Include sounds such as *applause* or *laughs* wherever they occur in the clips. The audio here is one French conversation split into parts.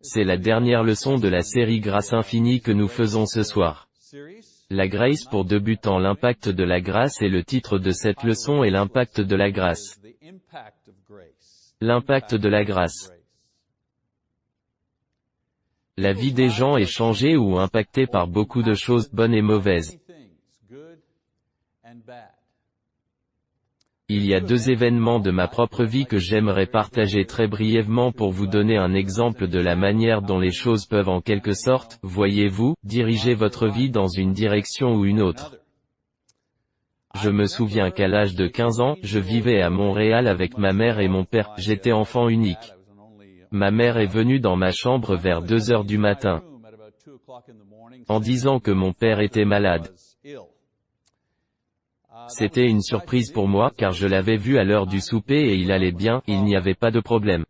C'est la dernière leçon de la série Grâce infinie que nous faisons ce soir. La Grace pour débutants L'impact de la grâce et le titre de cette leçon est l'impact de la grâce. L'impact de la grâce. La vie des gens est changée ou impactée par beaucoup de choses bonnes et mauvaises. Il y a deux événements de ma propre vie que j'aimerais partager très brièvement pour vous donner un exemple de la manière dont les choses peuvent en quelque sorte, voyez-vous, diriger votre vie dans une direction ou une autre. Je me souviens qu'à l'âge de 15 ans, je vivais à Montréal avec ma mère et mon père, j'étais enfant unique. Ma mère est venue dans ma chambre vers 2 heures du matin, en disant que mon père était malade. C'était une surprise pour moi car je l'avais vu à l'heure du souper et il allait bien, il n'y avait pas de problème.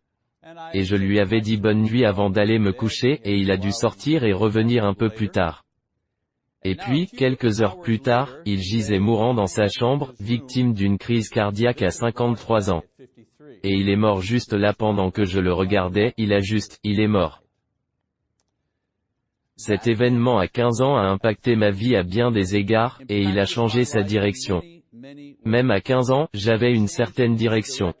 Et je lui avais dit bonne nuit avant d'aller me coucher et il a dû sortir et revenir un peu plus tard. Et puis, quelques heures plus tard, il gisait mourant dans sa chambre, victime d'une crise cardiaque à 53 ans. Et il est mort juste là pendant que je le regardais, il a juste, il est mort. Cet événement à 15 ans a impacté ma vie à bien des égards, et il a changé sa direction. Même à 15 ans, j'avais une certaine direction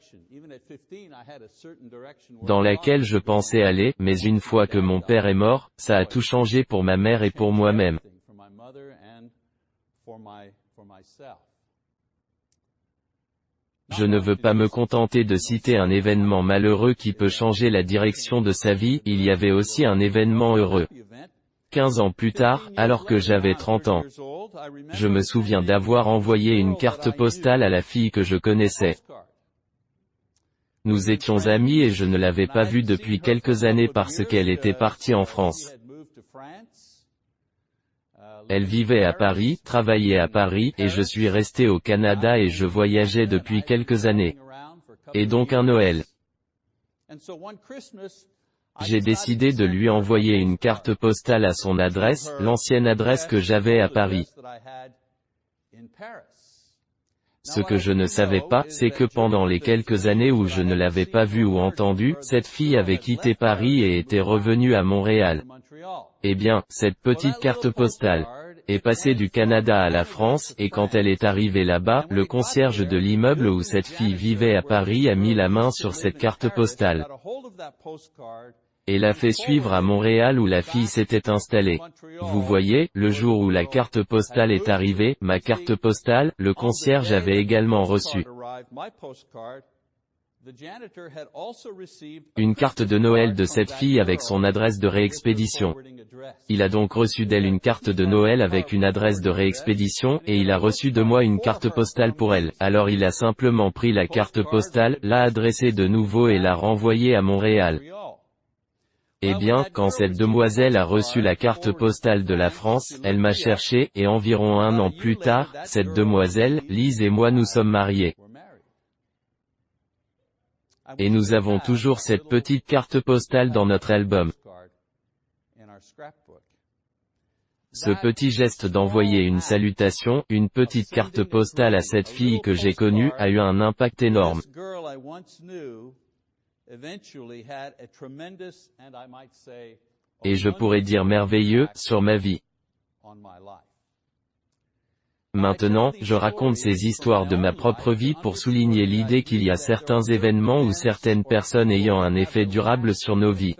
dans laquelle je pensais aller, mais une fois que mon père est mort, ça a tout changé pour ma mère et pour moi-même. Je ne veux pas me contenter de citer un événement malheureux qui peut changer la direction de sa vie, il y avait aussi un événement heureux. 15 ans plus tard, alors que j'avais 30 ans, je me souviens d'avoir envoyé une carte postale à la fille que je connaissais. Nous étions amis et je ne l'avais pas vue depuis quelques années parce qu'elle était partie en France. Elle vivait à Paris, travaillait à Paris, et je suis resté au Canada et je voyageais depuis quelques années. Et donc un Noël. J'ai décidé de lui envoyer une carte postale à son adresse, l'ancienne adresse que j'avais à Paris. Ce que je ne savais pas, c'est que pendant les quelques années où je ne l'avais pas vue ou entendue, cette fille avait quitté Paris et était revenue à Montréal. Eh bien, cette petite carte postale est passée du Canada à la France, et quand elle est arrivée là-bas, le concierge de l'immeuble où cette fille vivait à Paris a mis la main sur cette carte postale et l'a fait suivre à Montréal où la fille s'était installée. Vous voyez, le jour où la carte postale est arrivée, ma carte postale, le concierge avait également reçu une carte de Noël de cette fille avec son adresse de réexpédition. Il a donc reçu d'elle une carte de Noël avec une adresse de réexpédition, et il a reçu de moi une carte postale pour elle. Alors il a simplement pris la carte postale, l'a adressée de nouveau et l'a renvoyée à Montréal. Eh bien, quand cette demoiselle a reçu la carte postale de la France, elle m'a cherché, et environ un an plus tard, cette demoiselle, Lise et moi nous sommes mariés. Et nous avons toujours cette petite carte postale dans notre album. Ce petit geste d'envoyer une salutation, une petite carte postale à cette fille que j'ai connue, a eu un impact énorme et je pourrais dire merveilleux, sur ma vie. Maintenant, je raconte ces histoires de ma propre vie pour souligner l'idée qu'il y a certains événements ou certaines personnes ayant un effet durable sur nos vies.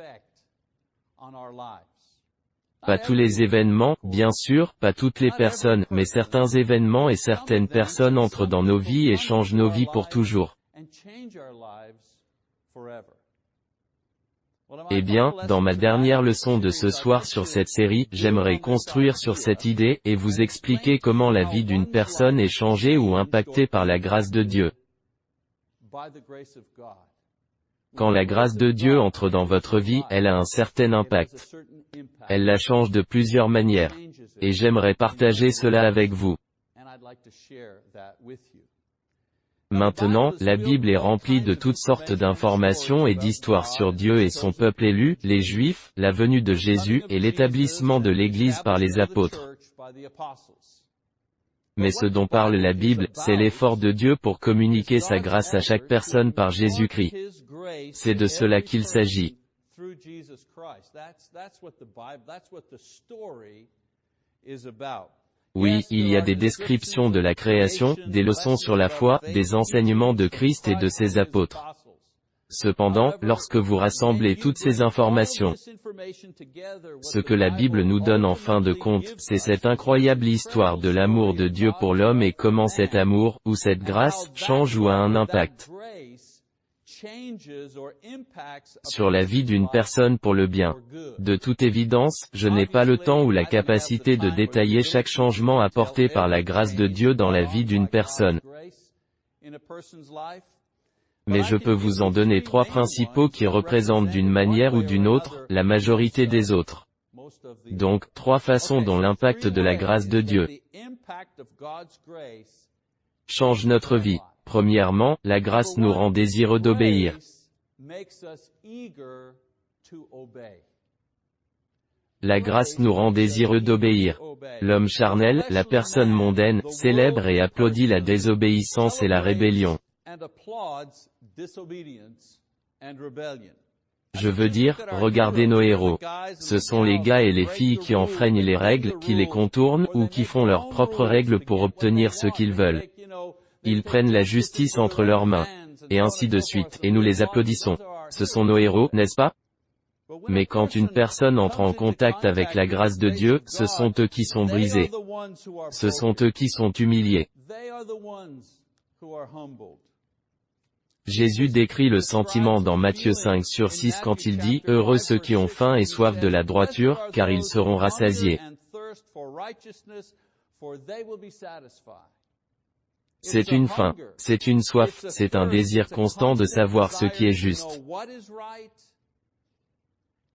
Pas tous les événements, bien sûr, pas toutes les personnes, mais certains événements et certaines personnes entrent dans nos vies et changent nos vies pour toujours. Eh bien, dans ma dernière leçon de ce soir sur cette série, j'aimerais construire sur cette idée, et vous expliquer comment la vie d'une personne est changée ou impactée par la grâce de Dieu. Quand la grâce de Dieu entre dans votre vie, elle a un certain impact. Elle la change de plusieurs manières. Et j'aimerais partager cela avec vous. Maintenant, la Bible est remplie de toutes sortes d'informations et d'histoires sur Dieu et son peuple élu, les Juifs, la venue de Jésus, et l'établissement de l'Église par les apôtres. Mais ce dont parle la Bible, c'est l'effort de Dieu pour communiquer sa grâce à chaque personne par Jésus-Christ. C'est de cela qu'il s'agit. Oui, il y a des descriptions de la création, des leçons sur la foi, des enseignements de Christ et de ses apôtres. Cependant, lorsque vous rassemblez toutes ces informations, ce que la Bible nous donne en fin de compte, c'est cette incroyable histoire de l'amour de Dieu pour l'homme et comment cet amour, ou cette grâce, change ou a un impact sur la vie d'une personne pour le bien. De toute évidence, je n'ai pas le temps ou la capacité de détailler chaque changement apporté par la grâce de Dieu dans la vie d'une personne. Mais je peux vous en donner trois principaux qui représentent d'une manière ou d'une autre, la majorité des autres. Donc, trois façons dont l'impact de la grâce de Dieu change notre vie. Premièrement, la grâce nous rend désireux d'obéir. La grâce nous rend désireux d'obéir. L'homme charnel, la personne mondaine, célèbre et applaudit la désobéissance et la rébellion. Je veux dire, regardez nos héros. Ce sont les gars et les filles qui enfreignent les règles, qui les contournent, ou qui font leurs propres règles pour obtenir ce qu'ils veulent. Ils prennent la justice entre leurs mains. Et ainsi de suite, et nous les applaudissons. Ce sont nos héros, n'est-ce pas? Mais quand une personne entre en contact avec la grâce de Dieu, ce sont eux qui sont brisés. Ce sont eux qui sont humiliés. Jésus décrit le sentiment dans Matthieu 5 sur 6 quand il dit, Heureux ceux qui ont faim et soif de la droiture, car ils seront rassasiés. C'est une faim, c'est une soif, c'est un désir constant de savoir ce qui est juste.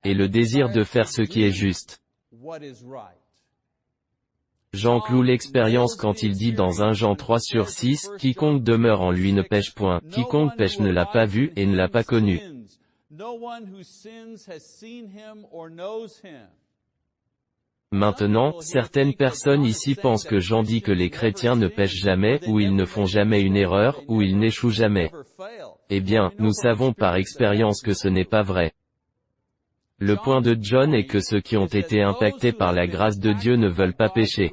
Et le désir de faire ce qui est juste. Jean cloue l'expérience quand il dit dans 1 Jean 3 sur 6, Quiconque demeure en lui ne pêche point, quiconque pêche ne l'a pas vu et ne l'a pas connu. Maintenant, certaines personnes ici pensent que Jean dit que les chrétiens ne pêchent jamais, ou ils ne font jamais une erreur, ou ils n'échouent jamais. Eh bien, nous savons par expérience que ce n'est pas vrai. Le point de John est que ceux qui ont été impactés par la grâce de Dieu ne veulent pas pécher.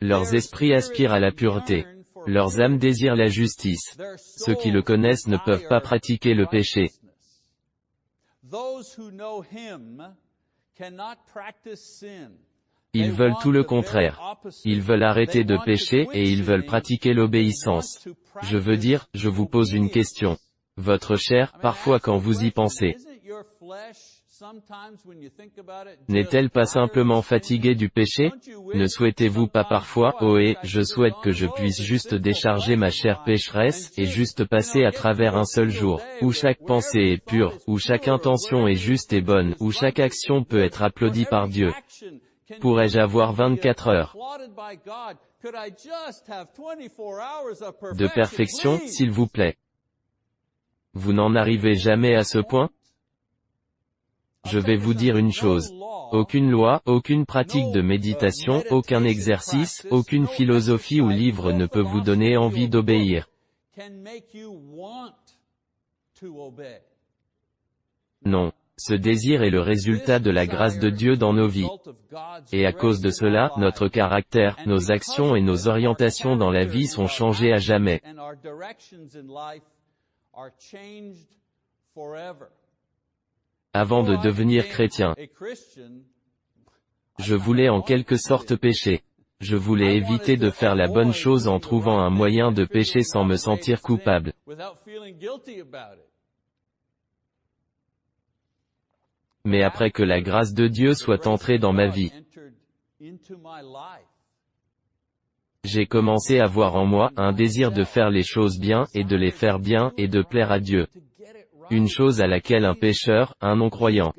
Leurs esprits aspirent à la pureté. Leurs âmes désirent la justice. Ceux qui le connaissent ne peuvent pas pratiquer le péché. Ils veulent tout le contraire. Ils veulent arrêter de pécher et ils veulent pratiquer l'obéissance. Je veux dire, je vous pose une question. Votre chair, parfois quand vous y pensez, n'est-elle pas simplement fatiguée du péché Ne souhaitez-vous pas parfois, oh et, je souhaite que je puisse juste décharger ma chair pécheresse, et juste passer à travers un seul jour, où chaque pensée est pure, où chaque intention est juste et bonne, où chaque action peut être applaudie par Dieu. Pourrais-je avoir 24 heures de perfection, s'il vous plaît? Vous n'en arrivez jamais à ce point? Je vais vous dire une chose. Aucune loi, aucune pratique de méditation, aucun exercice, aucune philosophie ou livre ne peut vous donner envie d'obéir. Non. Ce désir est le résultat de la grâce de Dieu dans nos vies. Et à cause de cela, notre caractère, nos actions et nos orientations dans la vie sont changées à jamais. Avant de devenir chrétien, je voulais en quelque sorte pécher. Je voulais éviter de faire la bonne chose en trouvant un moyen de pécher sans me sentir coupable. Mais après que la grâce de Dieu soit entrée dans ma vie, j'ai commencé à voir en moi un désir de faire les choses bien et de les faire bien et de plaire à Dieu une chose à laquelle un pécheur, un non-croyant,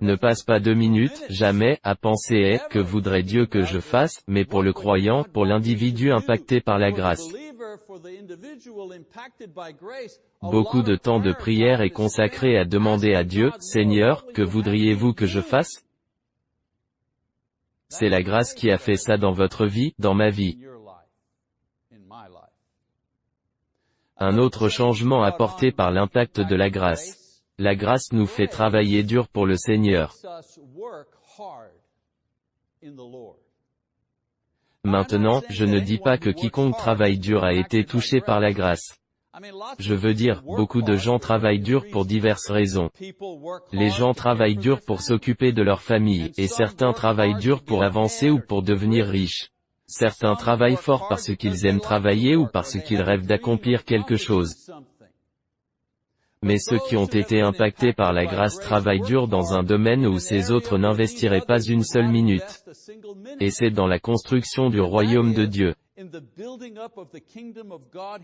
ne passe pas deux minutes, jamais, à penser est, que voudrait Dieu que je fasse, mais pour le croyant, pour l'individu impacté par la grâce. Beaucoup de temps de prière est consacré à demander à Dieu, Seigneur, que voudriez-vous que je fasse? C'est la grâce qui a fait ça dans votre vie, dans ma vie. Un autre changement apporté par l'impact de la grâce. La grâce nous fait travailler dur pour le Seigneur. Maintenant, je ne dis pas que quiconque travaille dur a été touché par la grâce. Je veux dire, beaucoup de gens travaillent dur pour diverses raisons. Les gens travaillent dur pour s'occuper de leur famille, et certains travaillent dur pour avancer ou pour devenir riches. Certains travaillent fort parce qu'ils aiment travailler ou parce qu'ils rêvent d'accomplir quelque chose. Mais ceux qui ont été impactés par la grâce travaillent dur dans un domaine où ces autres n'investiraient pas une seule minute. Et c'est dans la construction du royaume de Dieu.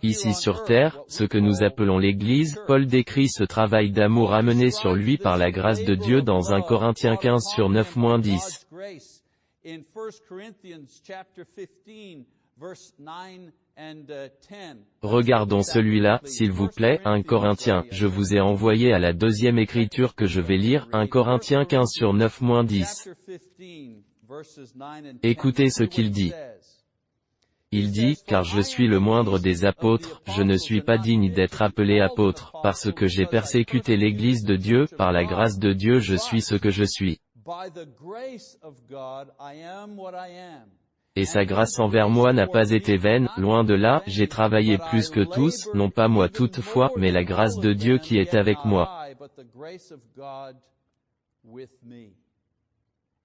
Ici sur terre, ce que nous appelons l'Église, Paul décrit ce travail d'amour amené sur lui par la grâce de Dieu dans 1 Corinthiens 15 sur 9-10. Regardons celui-là, s'il vous plaît, 1 Corinthiens, je vous ai envoyé à la deuxième écriture que je vais lire, 1 Corinthiens 15 sur 9-10. Écoutez ce qu'il dit. Il dit, car je suis le moindre des apôtres, je ne suis pas digne d'être appelé apôtre, parce que j'ai persécuté l'Église de Dieu, par la grâce de Dieu je suis ce que je suis. Et sa grâce envers moi n'a pas été vaine, loin de là, j'ai travaillé plus que tous, non pas moi toutefois, mais la grâce de Dieu qui est avec moi.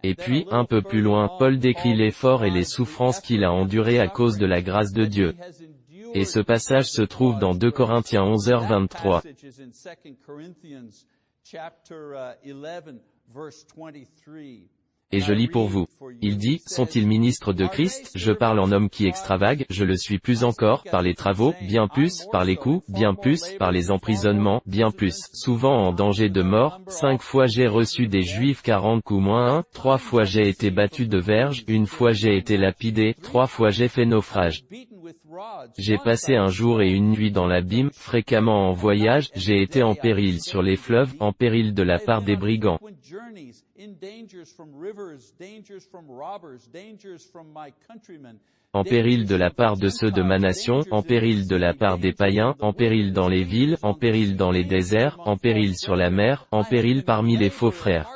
Et puis, un peu plus loin, Paul décrit l'effort et les souffrances qu'il a endurées à cause de la grâce de Dieu. Et ce passage se trouve dans 2 Corinthiens 11h23. Et je lis pour vous. Il dit, sont-ils ministres de Christ, je parle en homme qui extravague, je le suis plus encore, par les travaux, bien plus, par les coups, bien plus, par les emprisonnements, bien plus, souvent en danger de mort, cinq fois j'ai reçu des juifs quarante coups moins un, trois fois j'ai été battu de verge, une fois j'ai été lapidé, trois fois j'ai fait naufrage. J'ai passé un jour et une nuit dans l'abîme, fréquemment en voyage, j'ai été en péril sur les fleuves, en péril de la part des brigands en péril de la part de ceux de ma nation, en péril de la part des païens, en péril dans les villes, en péril dans les déserts, en péril sur la mer, en péril parmi les faux frères.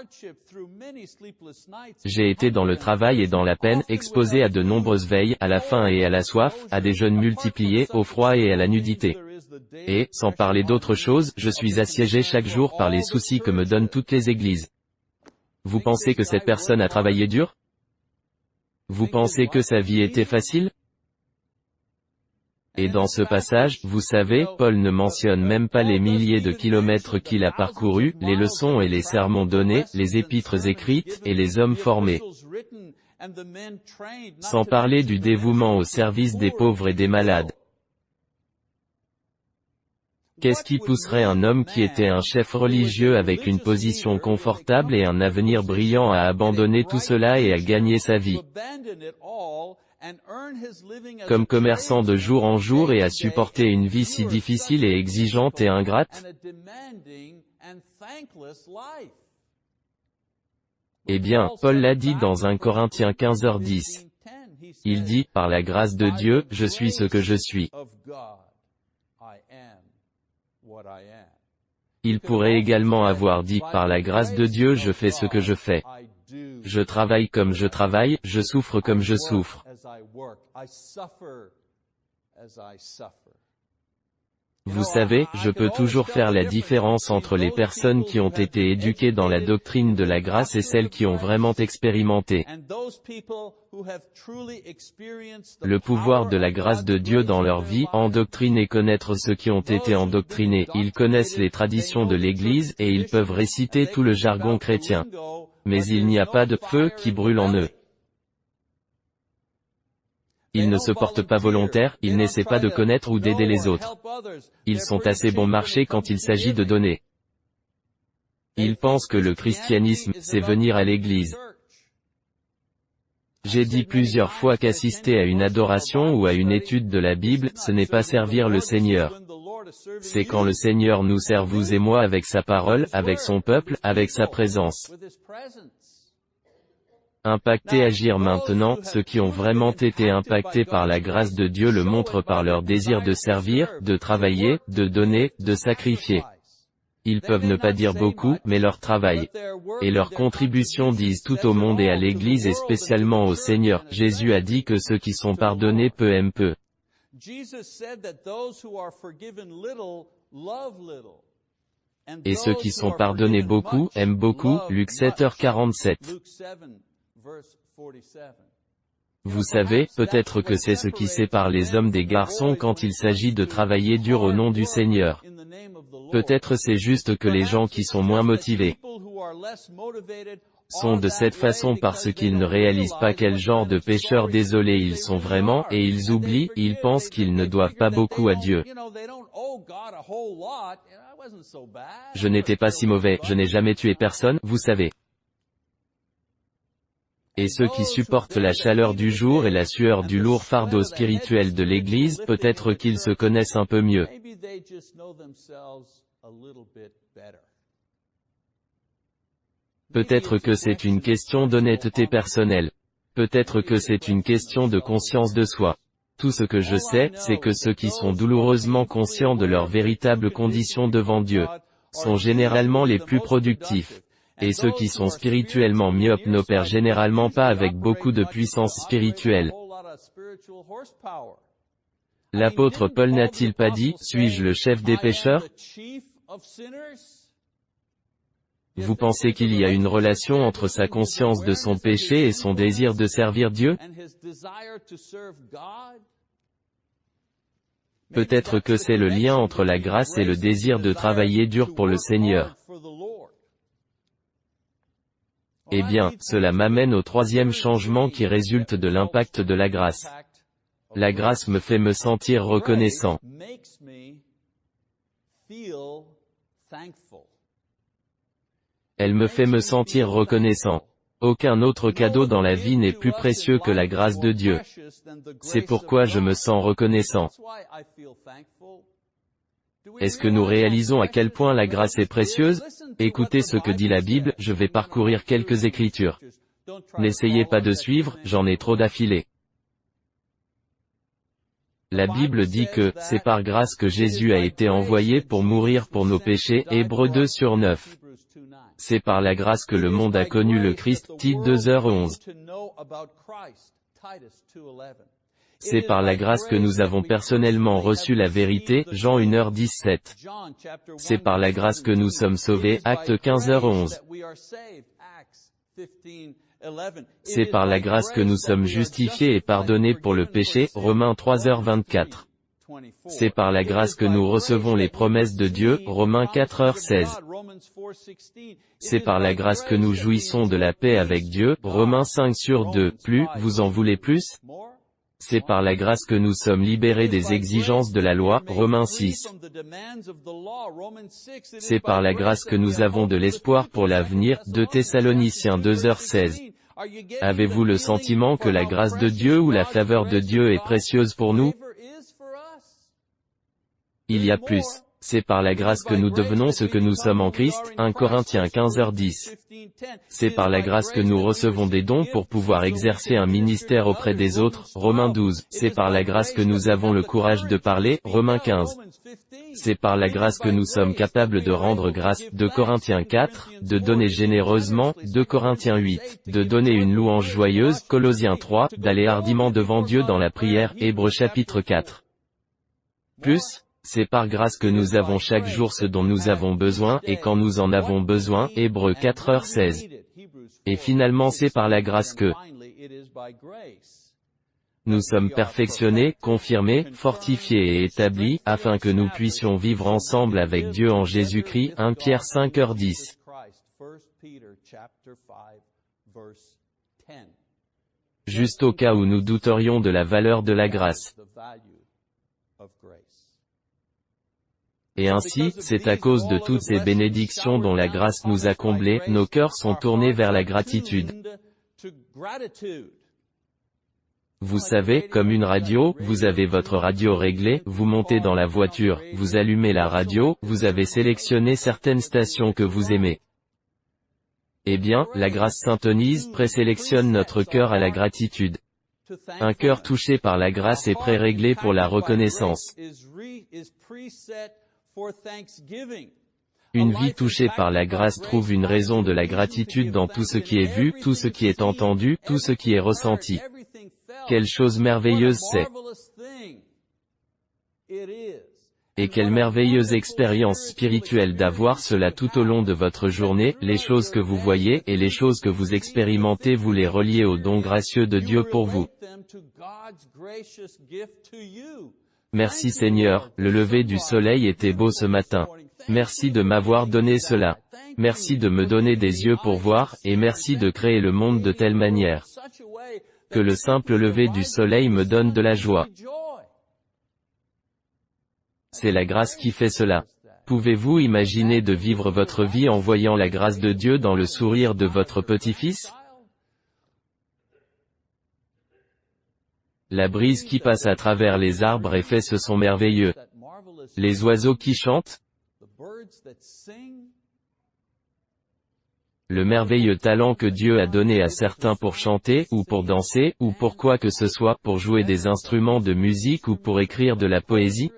J'ai été dans le travail et dans la peine, exposé à de nombreuses veilles, à la faim et à la soif, à des jeûnes multipliés, au froid et à la nudité. Et, sans parler d'autre chose, je suis assiégé chaque jour par les soucis que me donnent toutes les églises. Vous pensez que cette personne a travaillé dur? Vous pensez que sa vie était facile? Et dans ce passage, vous savez, Paul ne mentionne même pas les milliers de kilomètres qu'il a parcourus, les leçons et les sermons donnés, les épîtres écrites, et les hommes formés. Sans parler du dévouement au service des pauvres et des malades. Qu'est-ce qui pousserait un homme qui était un chef religieux avec une position confortable et un avenir brillant à abandonner tout cela et à gagner sa vie? Comme commerçant de jour en jour et à supporter une vie si difficile et exigeante et ingrate? Eh bien, Paul l'a dit dans 1 Corinthiens 15h10. Il dit, par la grâce de Dieu, je suis ce que je suis. Il pourrait également avoir dit, par la grâce de Dieu je fais ce que je fais. Je travaille comme je travaille, je souffre comme je souffre. Vous savez, je peux toujours faire la différence entre les personnes qui ont été éduquées dans la doctrine de la grâce et celles qui ont vraiment expérimenté le pouvoir de la grâce de Dieu dans leur vie, endoctriner connaître ceux qui ont été endoctrinés, ils connaissent les traditions de l'Église et ils peuvent réciter tout le jargon chrétien. Mais il n'y a pas de feu qui brûle en eux. Ils ne se portent pas volontaires, ils n'essaient pas de connaître ou d'aider les autres. Ils sont assez bon marché quand il s'agit de donner. Ils pensent que le christianisme, c'est venir à l'église. J'ai dit plusieurs fois qu'assister à une adoration ou à une étude de la Bible, ce n'est pas servir le Seigneur. C'est quand le Seigneur nous sert vous et moi avec sa parole, avec son peuple, avec sa présence. Impacter agir maintenant, *laughs* ceux qui ont vraiment été impactés par la grâce de Dieu le montrent par leur désir de servir, de travailler, de donner, de sacrifier. Ils peuvent ne pas dire beaucoup, mais leur travail et leur contribution disent tout au monde et à l'Église et spécialement au Seigneur. Jésus a dit que ceux qui sont pardonnés peu aiment peu. Et ceux qui sont pardonnés beaucoup, aiment beaucoup. Luc 7h47. Vous savez, peut-être que c'est ce qui sépare les hommes des garçons quand il s'agit de travailler dur au nom du Seigneur. Peut-être c'est juste que les gens qui sont moins motivés sont de cette façon parce qu'ils ne réalisent pas quel genre de pécheurs désolés ils sont vraiment, et ils oublient, ils pensent qu'ils ne doivent pas beaucoup à Dieu. Je n'étais pas si mauvais, je n'ai jamais tué personne, vous savez. Et ceux qui supportent la chaleur du jour et la sueur du lourd fardeau spirituel de l'Église, peut-être qu'ils se connaissent un peu mieux. Peut-être que c'est une question d'honnêteté personnelle. Peut-être que c'est une question de conscience de soi. Tout ce que je sais, c'est que ceux qui sont douloureusement conscients de leurs véritables conditions devant Dieu, sont généralement les plus productifs. Et ceux qui sont spirituellement myopes n'opèrent généralement pas avec beaucoup de puissance spirituelle. L'apôtre Paul n'a-t-il pas dit, suis-je le chef des pécheurs? Vous pensez qu'il y a une relation entre sa conscience de son péché et son désir de servir Dieu? Peut-être que c'est le lien entre la grâce et le désir de travailler dur pour le Seigneur. Eh bien, cela m'amène au troisième changement qui résulte de l'impact de la grâce. La grâce me fait me sentir reconnaissant. Elle me fait me sentir reconnaissant. Aucun autre cadeau dans la vie n'est plus précieux que la grâce de Dieu. C'est pourquoi je me sens reconnaissant. Est-ce que nous réalisons à quel point la grâce est précieuse Écoutez ce que dit la Bible, je vais parcourir quelques écritures. N'essayez pas de suivre, j'en ai trop d'affilée. La Bible dit que, c'est par grâce que Jésus a été envoyé pour mourir pour nos péchés, Hébreux 2 sur 9. C'est par la grâce que le monde a connu le Christ, Tite 2h11. C'est par la grâce que nous avons personnellement reçu la vérité, Jean 1h17. C'est par la grâce que nous sommes sauvés, Acte 15h11. C'est par la grâce que nous sommes justifiés et pardonnés pour le péché, Romains 3h24. C'est par la grâce que nous recevons les promesses de Dieu, Romains 4h16. C'est par la grâce que nous jouissons de la paix avec Dieu, Romains 5 sur 2. Plus, vous en voulez plus? C'est par la grâce que nous sommes libérés des exigences de la loi, Romains 6. C'est par la grâce que nous avons de l'espoir pour l'avenir, 2 Thessaloniciens 2h16. Avez-vous le sentiment que la grâce de Dieu ou la faveur de Dieu est précieuse pour nous? Il y a plus. C'est par la grâce que nous devenons ce que nous sommes en Christ, 1 Corinthiens 15h10. C'est par la grâce que nous recevons des dons pour pouvoir exercer un ministère auprès des autres, Romains 12. C'est par la grâce que nous avons le courage de parler, Romains 15. C'est par la grâce que nous sommes capables de rendre grâce, 2 Corinthiens 4, de donner généreusement, 2 Corinthiens 8, de donner une louange joyeuse, Colossiens 3, d'aller hardiment devant Dieu dans la prière, Hébreux chapitre 4. Plus, c'est par grâce que nous avons chaque jour ce dont nous avons besoin, et quand nous en avons besoin, Hébreux 4h16. Et finalement c'est par la grâce que nous sommes perfectionnés, confirmés, fortifiés et établis, afin que nous puissions vivre ensemble avec Dieu en Jésus-Christ, 1 Pierre 5h10. Juste au cas où nous douterions de la valeur de la grâce. Et ainsi, c'est à cause de toutes ces bénédictions dont la grâce nous a comblés, nos cœurs sont tournés vers la gratitude. Vous savez, comme une radio, vous avez votre radio réglée, vous montez dans la voiture, vous allumez la radio, vous avez sélectionné certaines stations que vous aimez. Eh bien, la grâce syntonise, présélectionne notre cœur à la gratitude. Un cœur touché par la grâce est pré-réglé pour la reconnaissance. Une vie touchée par la grâce trouve une raison de la gratitude dans tout ce qui est vu, tout ce qui est entendu, tout ce qui est ressenti. Quelle chose merveilleuse c'est. Et quelle merveilleuse expérience spirituelle d'avoir cela tout au long de votre journée, les choses que vous voyez et les choses que vous expérimentez vous les reliez au don gracieux de Dieu pour vous. Merci Seigneur, le lever du soleil était beau ce matin. Merci de m'avoir donné cela. Merci de me donner des yeux pour voir, et merci de créer le monde de telle manière que le simple lever du soleil me donne de la joie. C'est la grâce qui fait cela. Pouvez-vous imaginer de vivre votre vie en voyant la grâce de Dieu dans le sourire de votre petit-fils? La brise qui passe à travers les arbres et fait ce son merveilleux. Les oiseaux qui chantent le merveilleux talent que Dieu a donné à certains pour chanter, ou pour danser, ou pour quoi que ce soit, pour jouer des instruments de musique ou pour écrire de la poésie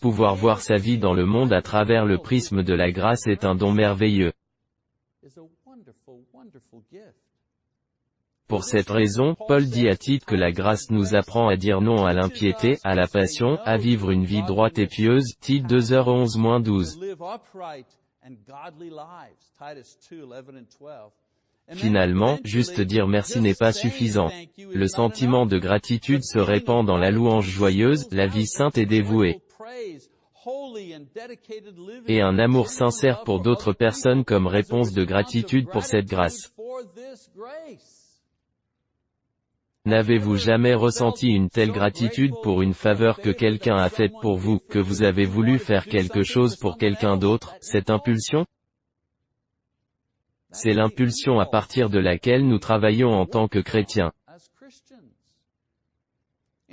Pouvoir voir sa vie dans le monde à travers le prisme de la grâce est un don merveilleux. Pour cette raison, Paul dit à Tite que la grâce nous apprend à dire non à l'impiété, à la passion, à vivre une vie droite et pieuse, Tite 2h11-12. Finalement, juste dire merci n'est pas suffisant. Le sentiment de gratitude se répand dans la louange joyeuse, la vie sainte et dévouée et un amour sincère pour d'autres personnes comme réponse de gratitude pour cette grâce. N'avez-vous jamais ressenti une telle gratitude pour une faveur que quelqu'un a faite pour vous, que vous avez voulu faire quelque chose pour quelqu'un d'autre, cette impulsion C'est l'impulsion à partir de laquelle nous travaillons en tant que chrétiens.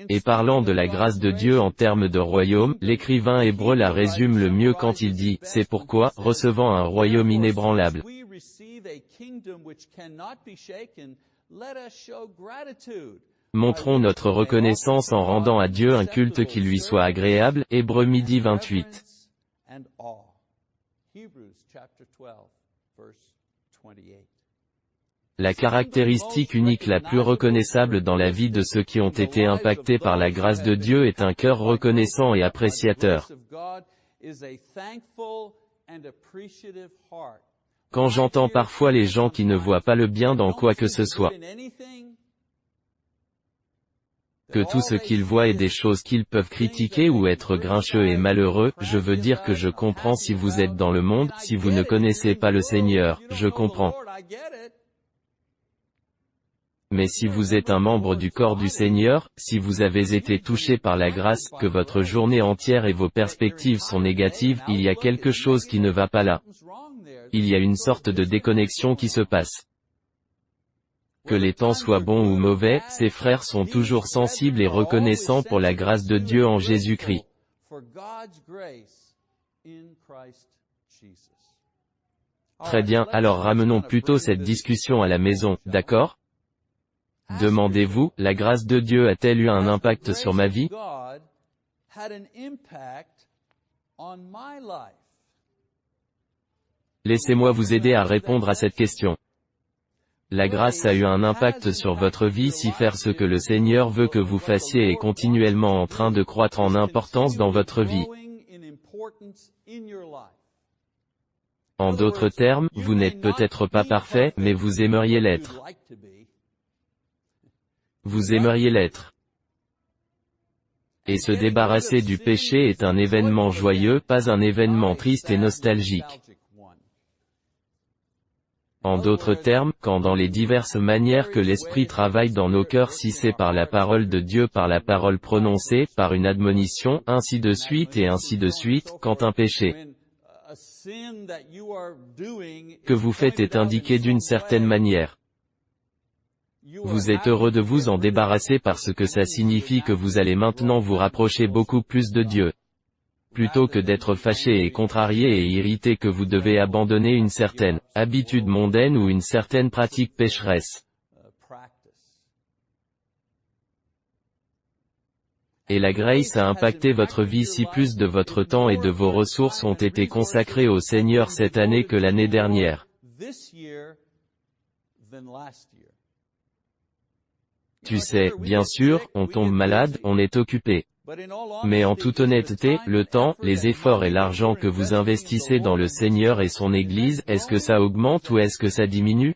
Et parlant de la grâce de Dieu en termes de royaume, l'écrivain hébreu la résume le mieux quand il dit, c'est pourquoi, recevant un royaume inébranlable. Montrons notre reconnaissance en rendant à Dieu un culte qui lui soit agréable, Hébreu midi 28. La caractéristique unique la plus reconnaissable dans la vie de ceux qui ont été impactés par la grâce de Dieu est un cœur reconnaissant et appréciateur. Quand j'entends parfois les gens qui ne voient pas le bien dans quoi que ce soit, que tout ce qu'ils voient est des choses qu'ils peuvent critiquer ou être grincheux et malheureux, je veux dire que je comprends si vous êtes dans le monde, si vous ne connaissez pas le Seigneur, je comprends. Mais si vous êtes un membre du corps du Seigneur, si vous avez été touché par la grâce, que votre journée entière et vos perspectives sont négatives, il y a quelque chose qui ne va pas là. Il y a une sorte de déconnexion qui se passe. Que les temps soient bons ou mauvais, ces frères sont toujours sensibles et reconnaissants pour la grâce de Dieu en Jésus-Christ. Très bien, alors ramenons plutôt cette discussion à la maison, d'accord? Demandez-vous, la grâce de Dieu a-t-elle eu un impact sur ma vie? Laissez-moi vous aider à répondre à cette question. La grâce a eu un impact sur votre vie si faire ce que le Seigneur veut que vous fassiez est continuellement en train de croître en importance dans votre vie. En d'autres termes, vous n'êtes peut-être pas parfait, mais vous aimeriez l'être. Vous aimeriez l'être. Et se débarrasser du péché est un événement joyeux, pas un événement triste et nostalgique. En d'autres termes, quand dans les diverses manières que l'Esprit travaille dans nos cœurs si c'est par la parole de Dieu par la parole prononcée, par une admonition, ainsi de suite et ainsi de suite, quand un péché que vous faites est indiqué d'une certaine manière. Vous êtes heureux de vous en débarrasser parce que ça signifie que vous allez maintenant vous rapprocher beaucoup plus de Dieu. Plutôt que d'être fâché et contrarié et irrité que vous devez abandonner une certaine habitude mondaine ou une certaine pratique pécheresse. Et la grace a impacté votre vie si plus de votre temps et de vos ressources ont été consacrés au Seigneur cette année que l'année dernière. Tu sais, bien sûr, on tombe malade, on est occupé. Mais en toute honnêteté, le temps, les efforts et l'argent que vous investissez dans le Seigneur et son Église, est-ce que ça augmente ou est-ce que ça diminue?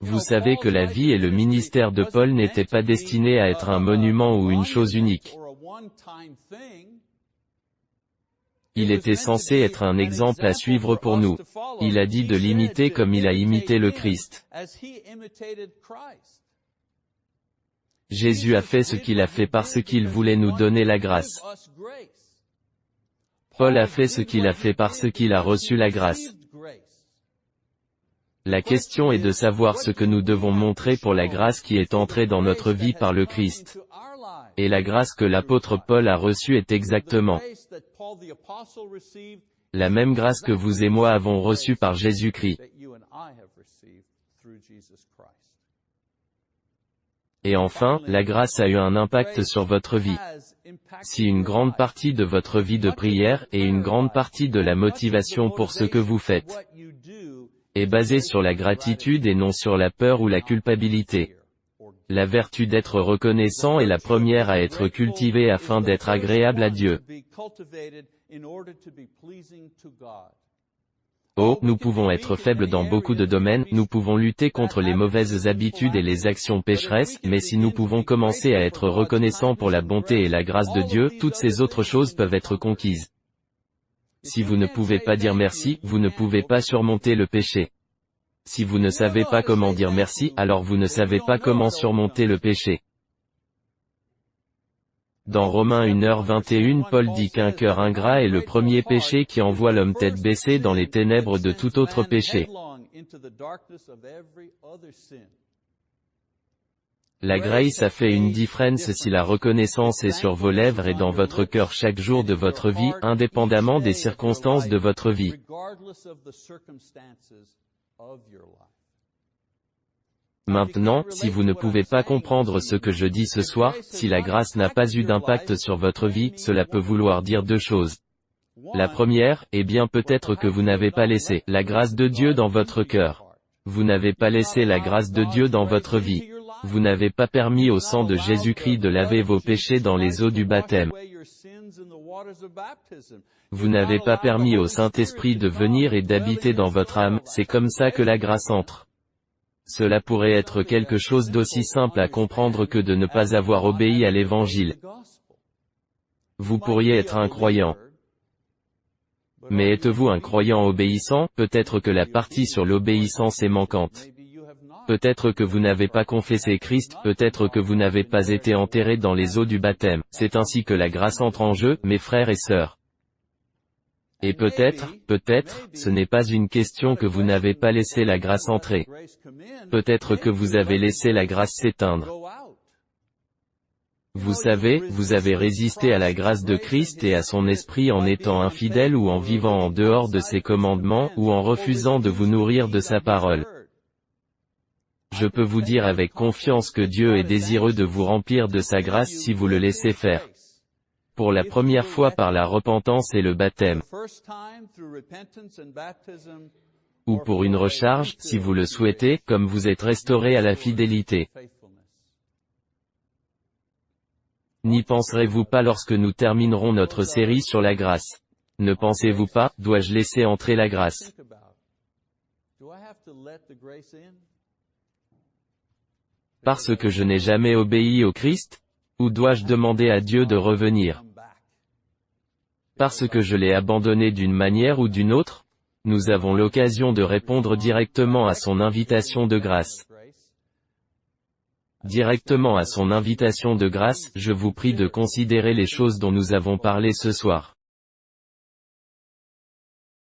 Vous savez que la vie et le ministère de Paul n'étaient pas destinés à être un monument ou une chose unique. Il était censé être un exemple à suivre pour nous. Il a dit de l'imiter comme il a imité le Christ. Jésus a fait ce qu'il a fait parce qu'il voulait nous donner la grâce. Paul a fait ce qu'il a fait parce qu'il a reçu la grâce. La question est de savoir ce que nous devons montrer pour la grâce qui est entrée dans notre vie par le Christ. Et la grâce que l'apôtre Paul a reçue est exactement la même grâce que vous et moi avons reçue par Jésus-Christ. Et enfin, la grâce a eu un impact sur votre vie. Si une grande partie de votre vie de prière et une grande partie de la motivation pour ce que vous faites est basée sur la gratitude et non sur la peur ou la culpabilité. La vertu d'être reconnaissant est la première à être cultivée afin d'être agréable à Dieu. Oh, nous pouvons être faibles dans beaucoup de domaines, nous pouvons lutter contre les mauvaises habitudes et les actions pécheresses, mais si nous pouvons commencer à être reconnaissants pour la bonté et la grâce de Dieu, toutes ces autres choses peuvent être conquises. Si vous ne pouvez pas dire merci, vous ne pouvez pas surmonter le péché. Si vous ne savez pas comment dire merci, alors vous ne savez pas comment surmonter le péché. Dans Romains 1h21 Paul dit qu'un cœur ingrat est le premier péché qui envoie l'homme tête baissée dans les ténèbres de tout autre péché. La grace a fait une différence si la reconnaissance est sur vos lèvres et dans votre cœur chaque jour de votre vie, indépendamment des circonstances de votre vie. Maintenant, si vous ne pouvez pas comprendre ce que je dis ce soir, si la grâce n'a pas eu d'impact sur votre vie, cela peut vouloir dire deux choses. La première, eh bien peut-être que vous n'avez pas laissé la grâce de Dieu dans votre cœur. Vous n'avez pas laissé la grâce de Dieu dans votre vie. Vous n'avez pas permis au sang de Jésus-Christ de laver vos péchés dans les eaux du baptême. Vous n'avez pas permis au Saint-Esprit de venir et d'habiter dans votre âme, c'est comme ça que la grâce entre. Cela pourrait être quelque chose d'aussi simple à comprendre que de ne pas avoir obéi à l'Évangile. Vous pourriez être un croyant. Mais êtes-vous un croyant obéissant? Peut-être que la partie sur l'obéissance est manquante. Peut-être que vous n'avez pas confessé Christ, peut-être que vous n'avez pas été enterré dans les eaux du baptême. C'est ainsi que la grâce entre en jeu, mes frères et sœurs. Et peut-être, peut-être, ce n'est pas une question que vous n'avez pas laissé la grâce entrer. Peut-être que vous avez laissé la grâce s'éteindre. Vous savez, vous avez résisté à la grâce de Christ et à son esprit en étant infidèle ou en vivant en dehors de ses commandements ou en refusant de vous nourrir de sa parole. Je peux vous dire avec confiance que Dieu est désireux de vous remplir de sa grâce si vous le laissez faire. Pour la première fois par la repentance et le baptême. Ou pour une recharge, si vous le souhaitez, comme vous êtes restauré à la fidélité. N'y penserez-vous pas lorsque nous terminerons notre série sur la grâce? Ne pensez-vous pas, dois-je laisser entrer la grâce? Parce que je n'ai jamais obéi au Christ Ou dois-je demander à Dieu de revenir? Parce que je l'ai abandonné d'une manière ou d'une autre Nous avons l'occasion de répondre directement à son invitation de grâce. Directement à son invitation de grâce, je vous prie de considérer les choses dont nous avons parlé ce soir.